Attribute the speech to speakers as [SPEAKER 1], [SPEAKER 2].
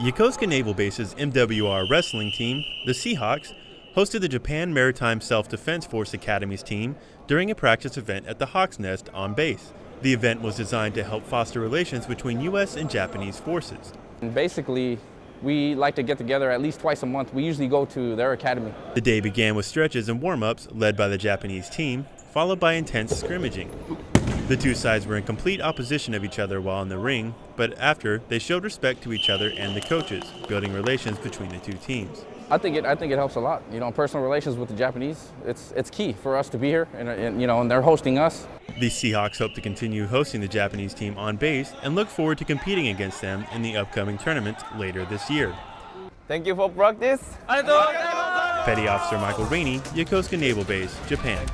[SPEAKER 1] Yokosuka Naval Base's MWR wrestling team, the Seahawks, hosted the Japan Maritime Self-Defense Force Academy's team during a practice event at the Hawk's Nest on base. The event was designed to help foster relations between U.S. and Japanese forces.
[SPEAKER 2] And basically, we like to get together at least twice a month. We usually go to their academy.
[SPEAKER 1] The day began with stretches and warm-ups led by the Japanese team, followed by intense scrimmaging. The two sides were in complete opposition of each other while in the ring, but after, they showed respect to each other and the coaches, building relations between the two teams.
[SPEAKER 2] I think it. I think it helps a lot. You know, personal relations with the Japanese. It's it's key for us to be here, and, and you know, and they're hosting us.
[SPEAKER 1] The Seahawks hope to continue hosting the Japanese team on base and look forward to competing against them in the upcoming tournament later this year.
[SPEAKER 3] Thank you for practice.
[SPEAKER 1] Petty Officer Michael Rainey, Yokosuka Naval Base, Japan.